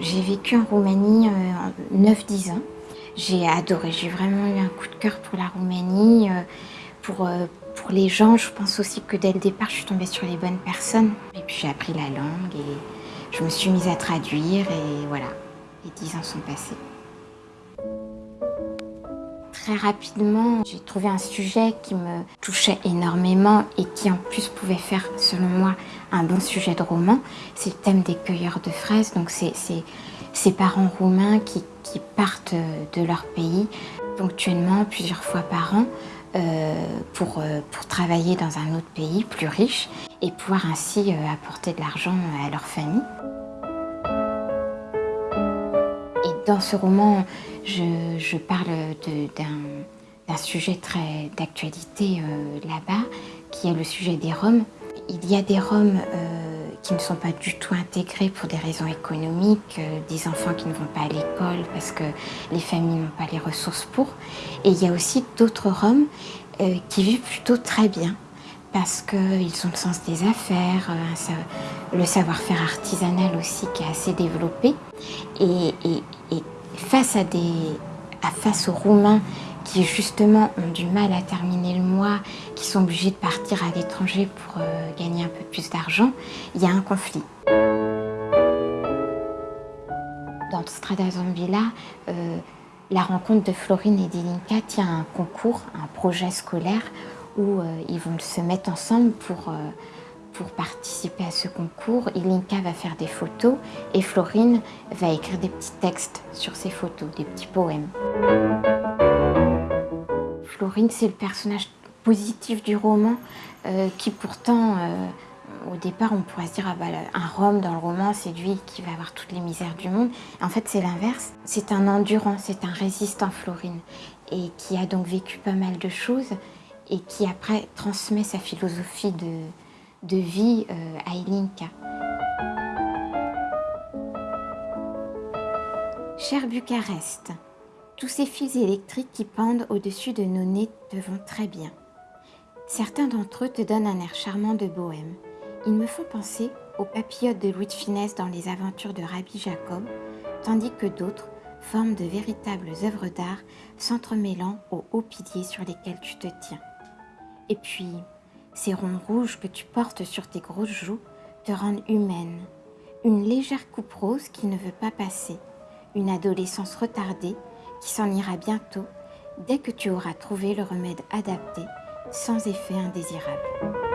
J'ai vécu en Roumanie euh, 9-10 ans. J'ai adoré, j'ai vraiment eu un coup de cœur pour la Roumanie, euh, pour, euh, pour les gens. Je pense aussi que dès le départ, je suis tombée sur les bonnes personnes. Et puis j'ai appris la langue et je me suis mise à traduire et voilà, les 10 ans sont passés. Très rapidement, j'ai trouvé un sujet qui me touchait énormément et qui en plus pouvait faire, selon moi, un bon sujet de roman. C'est le thème des cueilleurs de fraises. Donc c'est ces parents roumains qui, partent de leur pays ponctuellement, plusieurs fois par an, euh, pour, euh, pour travailler dans un autre pays plus riche et pouvoir ainsi euh, apporter de l'argent à leur famille. Dans ce roman, je, parle d'un sujet très d'actualité euh, là-bas, qui est le sujet des Roms. Il y a des Roms euh, qui ne sont pas du tout intégrés pour des raisons économiques, euh, des enfants qui ne vont pas à l'école parce que les familles n'ont pas les ressources pour. Et il y a aussi d'autres Roms qui vivent plutôt très bien parce qu'ils ont le sens des affaires, euh, le savoir-faire artisanal aussi qui est assez développé. Et, face, à des, à, face aux Roumains qui justement ont du mal à terminer le mois, qui sont obligés de partir à l'étranger pour euh, gagner un peu plus d'argent, il y a un conflit. Dans Strada Zambila, euh, la rencontre de Florine et d'Ilinka tient un concours, un projet scolaire où euh, ils vont se mettre ensemble pour, euh, pour participer à ce concours. Ilinka va faire des photos et Florine va écrire des petits textes sur ces photos, des petits poèmes. Florine, c'est le personnage positif du roman euh, qui pourtant, au départ, on pourrait se dire ah bah, un Rome dans le roman, c'est lui qui va avoir toutes les misères du monde. En fait, c'est l'inverse. C'est un endurant, c'est un résistant, Florine, et qui a donc vécu pas mal de choses et qui après transmet sa philosophie de, vie euh, à Ilinka. Cher Bucarest, tous ces fils électriques qui pendent au-dessus de nos nez te vont très bien. Certains d'entre eux te donnent un air charmant de bohème. Ils me font penser aux papillotes de Louis de Finesse dans les aventures de Rabbi Jacob, tandis que d'autres forment de véritables œuvres d'art s'entremêlant aux hauts piliers sur lesquels tu te tiens. Et puis, ces ronds rouges que tu portes sur tes grosses joues te rendent humaine. Une légère coupe rose qui ne veut pas passer. Une adolescence retardée qui s'en ira bientôt dès que tu auras trouvé le remède adapté sans effet indésirable.